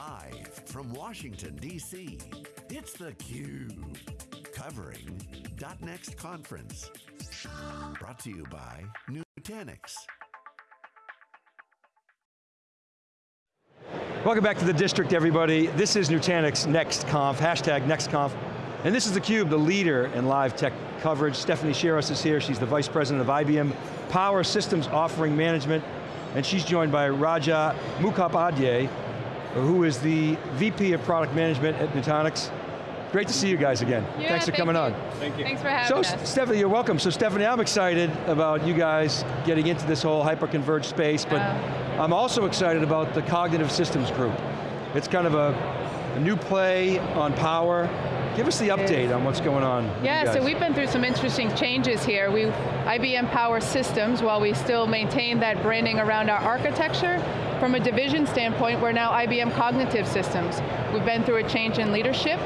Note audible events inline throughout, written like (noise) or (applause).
Live from Washington, D.C., it's theCUBE. Covering .next conference. Brought to you by Nutanix. Welcome back to the district, everybody. This is Nutanix NextConf, hashtag NextConf. And this is theCUBE, the leader in live tech coverage. Stephanie Chiras is here, she's the Vice President of IBM Power Systems Offering Management, and she's joined by Raja Mukhopadhyay, who is the VP of Product Management at Nutanix. Great to see you guys again. Yeah, Thanks for thank coming you. on. Thank you. Thanks for having So us. So Stephanie, you're welcome. So Stephanie, I'm excited about you guys getting into this whole hyper-converged space, but Uh. I'm also excited about the Cognitive Systems Group. It's kind of a, a new play on power. Give us the update on what's going on. with you Yeah, so we've been through some interesting changes here. We, IBM Power Systems, while we still maintain that branding around our architecture, from a division standpoint, we're now IBM Cognitive Systems. We've been through a change in leadership.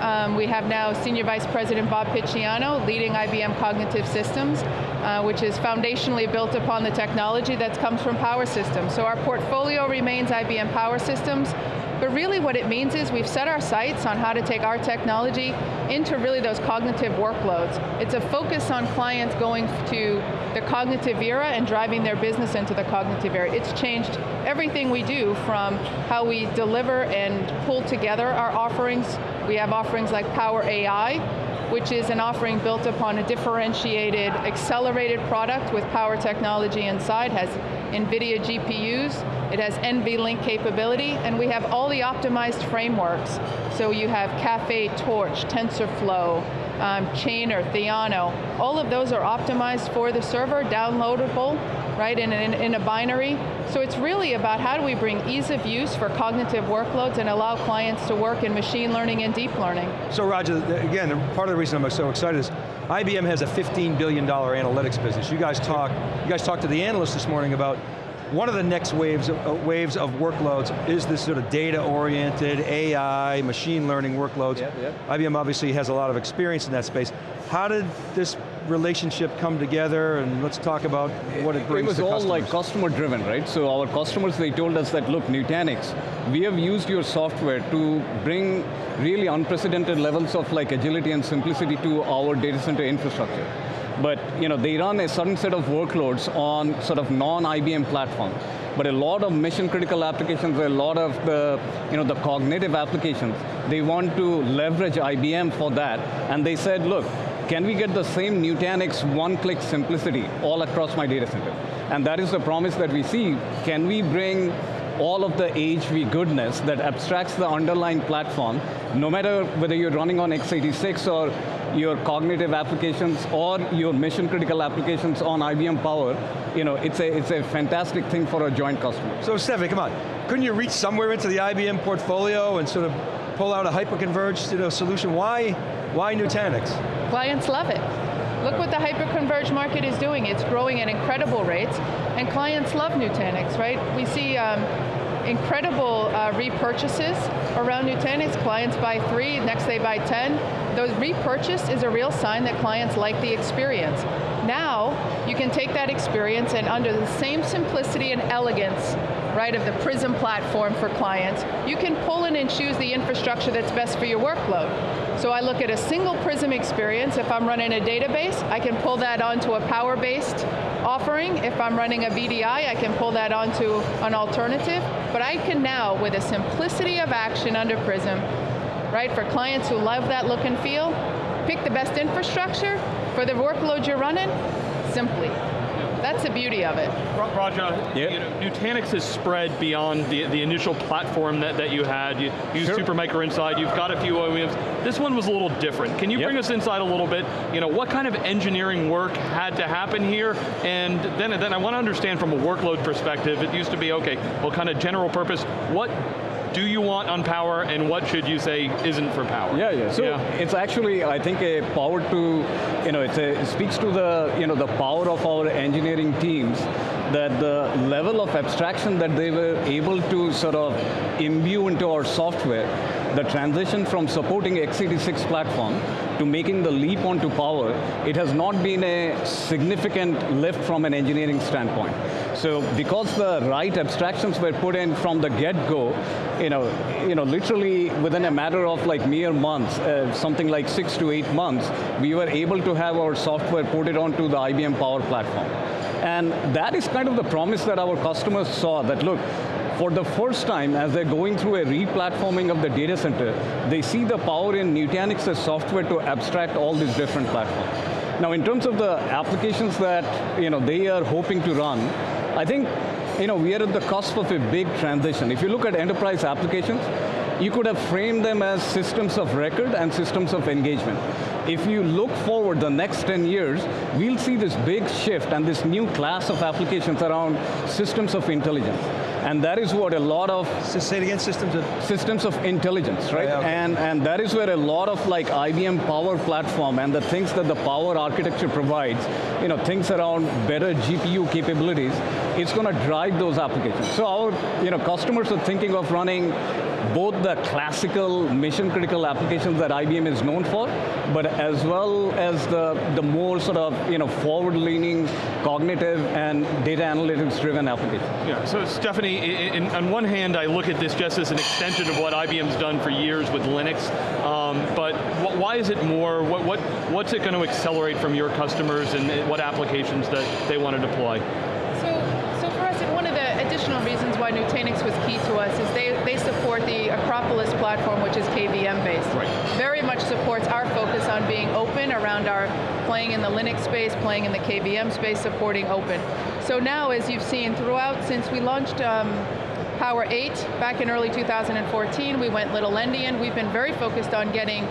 Um, we have now Senior Vice President Bob Picciano leading IBM Cognitive Systems, uh, which is foundationally built upon the technology that comes from Power Systems. So our portfolio remains IBM Power Systems, but really what it means is we've set our sights on how to take our technology into really those cognitive workloads. It's a focus on clients going to the cognitive era and driving their business into the cognitive era. It's changed everything we do from how we deliver and pull together our offerings. We have offerings like Power AI, which is an offering built upon a differentiated, accelerated product with power technology inside, has NVIDIA GPUs, it has NVLink capability, and we have all the optimized frameworks. So you have Caffe Torch, TensorFlow, um, Chainer, Theano, all of those are optimized for the server, downloadable, right, in, in, in a binary. So it's really about how do we bring ease of use for cognitive workloads and allow clients to work in machine learning and deep learning. So Raja, again, part of the reason I'm so excited is IBM has a $15 billion analytics business. You guys talk, you guys talked to the analysts this morning about one of the next waves of, uh, waves of workloads is this sort of data-oriented, AI, machine learning workloads. Yep, yep. IBM obviously has a lot of experience in that space. How did this relationship come together and let's talk about what it brings It was all customers. like customer driven, right? So our customers, they told us that, look, Nutanix, we have used your software to bring really unprecedented levels of like agility and simplicity to our data center infrastructure. But you know, they run a certain set of workloads on sort of non-IBM platform. But a lot of mission critical applications, a lot of the, you know, the cognitive applications, they want to leverage IBM for that. And they said, look, can we get the same Nutanix one-click simplicity all across my data center? And that is the promise that we see. Can we bring all of the AHV goodness that abstracts the underlying platform, no matter whether you're running on x86 or your cognitive applications or your mission critical applications on IBM Power, you know, it's a, it's a fantastic thing for a joint customer. So Stephanie, come on. Couldn't you reach somewhere into the IBM portfolio and sort of pull out a hyper-converged you know, solution? Why, why Nutanix? Clients love it. Look what the hyper-converged market is doing. It's growing at incredible rates, and clients love Nutanix, right? We see um, incredible uh, repurchases around Nutanix. Clients buy three, next they buy 10. Those repurchase is a real sign that clients like the experience. Now, you can take that experience and under the same simplicity and elegance, right, of the Prism platform for clients, you can pull in and choose the infrastructure that's best for your workload. So I look at a single Prism experience, if I'm running a database, I can pull that onto a power-based offering. If I'm running a VDI, I can pull that onto an alternative. But I can now, with a simplicity of action under Prism, right, for clients who love that look and feel, pick the best infrastructure for the workload you're running, simply. That's the beauty of it. Ra- Raja, Yeah. you know, Nutanix has spread beyond the, the initial platform that, that you had. You use Sure. Supermicro inside, you've got a few OEMs. This one was a little different. Can you Yep. bring us inside a little bit? You know, what kind of engineering work had to happen here? And then, then I want to understand from a workload perspective, it used to be, okay, well kind of general purpose, what do you want on power and what should you say isn't for power? Yeah, yeah. So it's actually, I think, a power to, you know, it's a, it speaks to the, you know, the power of our engineering teams that the level of abstraction that they were able to sort of imbue into our software, the transition from supporting x86 platform to making the leap onto power, it has not been a significant lift from an engineering standpoint. So because the right abstractions were put in from the get-go, you know, you know, literally within a matter of like mere months, uh, something like six to eight months, we were able to have our software ported onto the IBM Power Platform. And that is kind of the promise that our customers saw, that look, for the first time, as they're going through a re-platforming of the data center, they see the power in Nutanix's software to abstract all these different platforms. Now, in terms of the applications that you know, they are hoping to run, I think you know, we are at the cusp of a big transition. If you look at enterprise applications, you could have framed them as systems of record and systems of engagement. If you look forward the next 10 years, we'll see this big shift and this new class of applications around systems of intelligence. And that is what a lot of... Say it again, systems of... Systems of intelligence, right? Yeah, okay. and, and that is where a lot of like IBM Power Platform and the things that the Power architecture provides, you know, things around better GPU capabilities, it's going to drive those applications. So our you know, customers are thinking of running both the classical mission critical applications that IBM is known for, but as well as the, the more sort of you know, forward-leaning cognitive and data analytics driven applications. Yeah, so Stephanie, in, in, on one hand I look at this just as an extension of what IBM's done for years with Linux, um, but why is it more, what, what, what's it going to accelerate from your customers and what applications that they want to deploy? Additional reasons why Nutanix was key to us is they, they support the Acropolis platform, which is KVM based. Right. Very much supports our focus on being open around our playing in the Linux space, playing in the KVM space, supporting open. So now, as you've seen throughout, since we launched um, Power 8 back in early 2014, we went little endian. We've been very focused on getting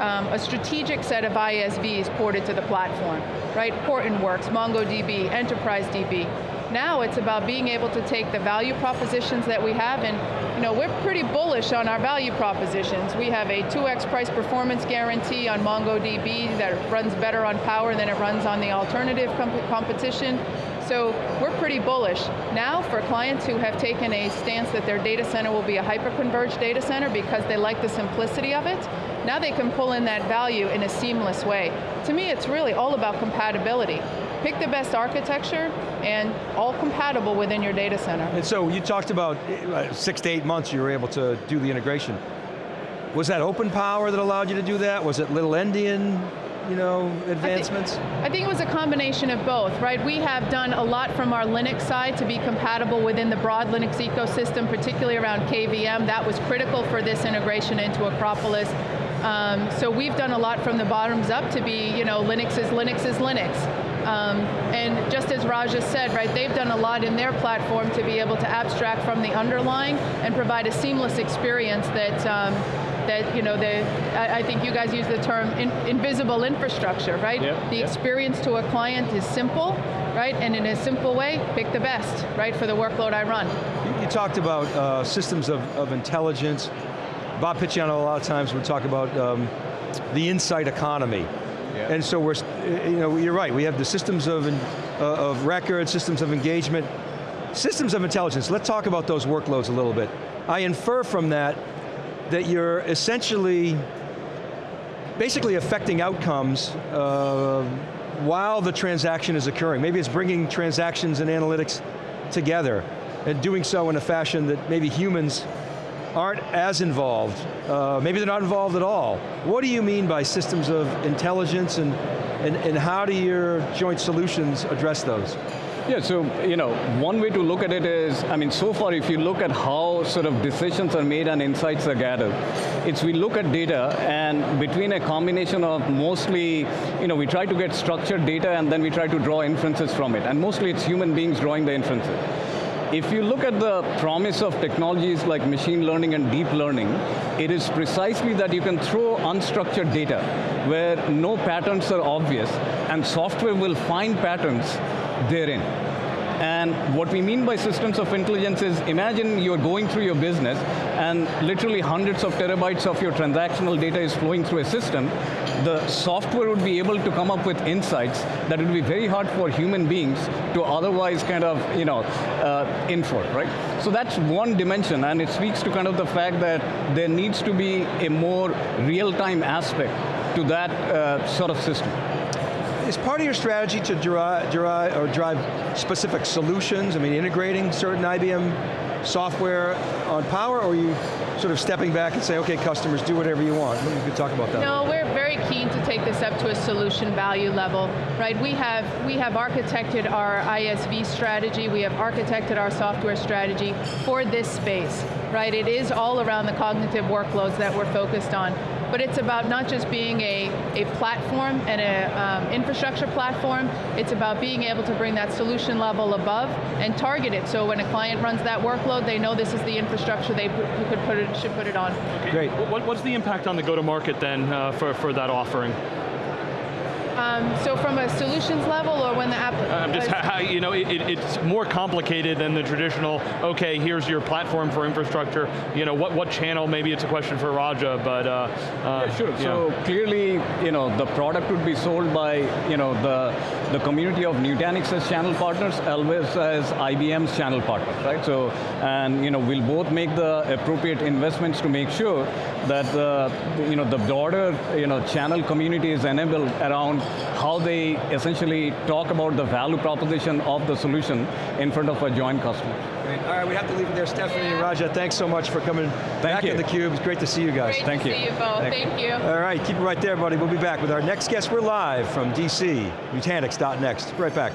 um, a strategic set of ISVs ported to the platform, right? Hortonworks, MongoDB, Enterprise DB. Now it's about being able to take the value propositions that we have and you know, we're pretty bullish on our value propositions. We have a 2x price performance guarantee on MongoDB that runs better on Power than it runs on the alternative comp competition. So we're pretty bullish. Now for clients who have taken a stance that their data center will be a hyper-converged data center because they like the simplicity of it, now they can pull in that value in a seamless way. To me, it's really all about compatibility pick the best architecture and all compatible within your data center. And so you talked about uh, six to eight months you were able to do the integration. Was that open power that allowed you to do that? Was it little endian? you know, advancements? I think, I think, it was a combination of both, right? We have done a lot from our Linux side to be compatible within the broad Linux ecosystem, particularly around KVM. That was critical for this integration into Acropolis. Um, so we've done a lot from the bottoms up to be, you know, Linux is Linux is Linux. Um, and just as Raja said, right, they've done a lot in their platform to be able to abstract from the underlying and provide a seamless experience that um, that you know the I, I, think you guys use the term in, invisible infrastructure, right? Yep, the yep. experience to a client is simple, right? And in a simple way, pick the best, right, for the workload I run. You, you talked about uh, systems of, of intelligence. Bob Picciano a lot of times would talk about um, the insight economy. Yeah. And so we're, you know, you're right, we have the systems of, uh, of record, systems of engagement, systems of intelligence. Let's talk about those workloads a little bit. I infer from that that you're essentially basically affecting outcomes uh, while the transaction is occurring. Maybe it's bringing transactions and analytics together and doing so in a fashion that maybe humans aren't as involved. Uh, maybe they're not involved at all. What do you mean by systems of intelligence and, and, and how do your joint solutions address those? Yeah, so, you know, one way to look at it is, I mean, so far if you look at how sort of decisions are made and insights are gathered, it's we look at data and between a combination of mostly, you know, we try to get structured data and then we try to draw inferences from it. And mostly it's human beings drawing the inferences. If you look at the promise of technologies like machine learning and deep learning, it is precisely that you can throw unstructured data where no patterns are obvious and software will find patterns therein. And what we mean by systems of intelligence is, imagine you're going through your business and literally hundreds of terabytes of your transactional data is flowing through a system. The software would be able to come up with insights that would be very hard for human beings to otherwise kind of, you know, uh, infer, right? So that's one dimension, and it speaks to kind of the fact that there needs to be a more real-time aspect to that uh, sort of system. is part of your strategy to drive, derive, or drive specific solutions? I mean, integrating certain IBM software on Power, or you sort of stepping back and say, okay, customers, do whatever you want? You could talk about that. No, we're very keen to take this up to a solution value level, right? We have, we have architected our ISV strategy, we have architected our software strategy for this space, right? It is all around the cognitive workloads that we're focused on but it's about not just being a, a platform and an um, infrastructure platform, it's about being able to bring that solution level above and target it. So when a client runs that workload, they know this is the infrastructure they could put it, should put it on. Okay. Great. What, what's the impact on the go-to-market then uh, for, for that offering? Um, so from a solutions level or when the app... I'm just, how, (laughs) you know, it, it's more complicated than the traditional, okay, here's your platform for infrastructure, you know, what, what channel, maybe it's a question for Raja, but... Uh, uh, yeah, sure, so know. clearly, you know, the product would be sold by, you know, the, the community of Nutanix as channel partners, Elvis as IBM's channel partners, right? So, and, you know, we'll both make the appropriate investments to make sure that the, you know, the broader, you know, channel community is enabled around how they essentially talk about the value proposition of the solution in front of a joint customer. Great. All right, we have to leave it there. Stephanie and Raja, thanks so much for coming Thank back you. in theCUBE. It's great to see you guys. Great Thank to you. see you both, thank, thank you. All right, keep it right there, buddy. We'll be back with our next guest. We're live from DC, Nutanix.next. Right back.